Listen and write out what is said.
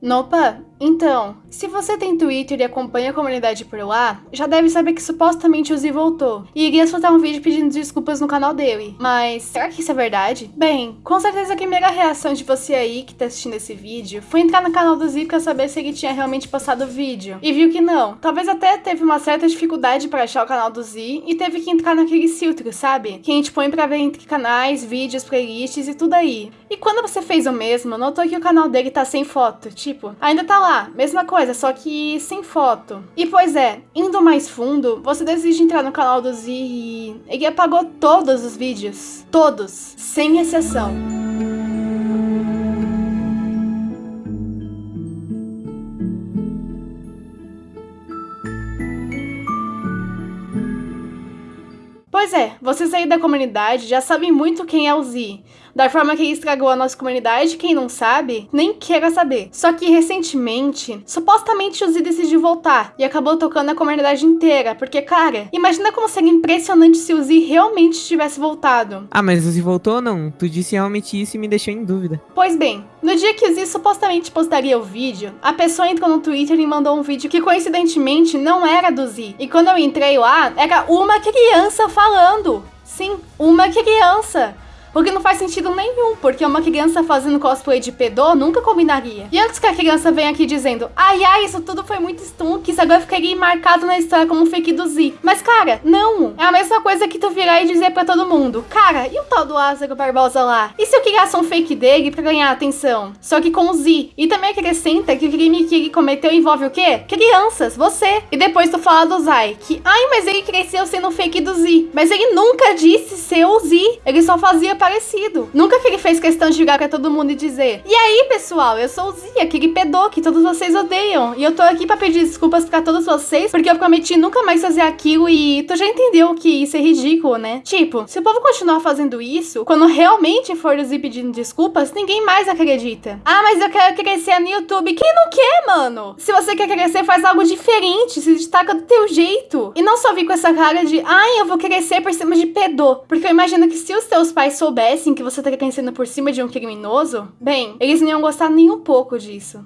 Nopa, então, se você tem Twitter e acompanha a comunidade por lá, já deve saber que supostamente o Z voltou e iria soltar um vídeo pedindo desculpas no canal dele. Mas será que isso é verdade? Bem, com certeza a primeira reação de você aí que tá assistindo esse vídeo foi entrar no canal do Z pra saber se ele tinha realmente postado o vídeo. E viu que não. Talvez até teve uma certa dificuldade para achar o canal do Z e teve que entrar naquele filtro, sabe? Que a gente põe pra ver entre canais, vídeos, playlists e tudo aí. E quando você fez o mesmo, notou que o canal dele tá sem foto, tipo, ainda tá lá, mesma coisa, só que sem foto. E pois é, indo mais fundo, você decide entrar no canal do Z e ele apagou todos os vídeos. Todos, sem exceção. Pois é, vocês aí da comunidade já sabem muito quem é o Z, da forma que ele estragou a nossa comunidade, quem não sabe, nem queira saber. Só que recentemente, supostamente o Z decidiu voltar e acabou tocando a comunidade inteira, porque, cara, imagina como seria impressionante se o Z realmente tivesse voltado. Ah, mas o Z voltou ou não? Tu disse realmente isso e me deixou em dúvida. Pois bem, no dia que o Z supostamente postaria o vídeo, a pessoa entrou no Twitter e mandou um vídeo que coincidentemente não era do Z. E quando eu entrei lá, era uma criança falando. Sim, uma criança. O que não faz sentido nenhum, porque uma criança fazendo cosplay de pedô nunca combinaria. E antes que a criança venha aqui dizendo, ai ai, isso tudo foi muito stunk, isso agora ficaria marcado na história como fake do Z. Mas cara, não. É a mesma coisa que tu virar e dizer pra todo mundo, cara, e o tal do Lázaro Barbosa lá? E se eu criasse um fake dele pra ganhar atenção? Só que com o Z. E também acrescenta que o crime que ele cometeu envolve o quê? Crianças, você. E depois tu fala do Zai, que, ai, mas ele cresceu sendo fake do Z. Mas ele nunca disse ser o Z. Ele só fazia parecido. Nunca que ele fez questão de virar pra todo mundo e dizer: E aí, pessoal, eu sou o Zia, aquele pedô que todos vocês odeiam. E eu tô aqui pra pedir desculpas pra todos vocês, porque eu prometi nunca mais fazer aquilo e tu já entendeu que isso é ridículo, né? Tipo, se o povo continuar fazendo isso, quando realmente for o Zia pedindo desculpas, ninguém mais acredita. Ah, mas eu quero crescer no YouTube. Quem não quer, mano? Se você quer crescer, faz algo diferente, se destaca do teu jeito. E não só vir com essa cara de, ai, eu vou crescer por cima de pedô. Porque eu imagino que se os teus pais soubessem que você tá crescendo por cima de um criminoso, bem, eles não iam gostar nem um pouco disso.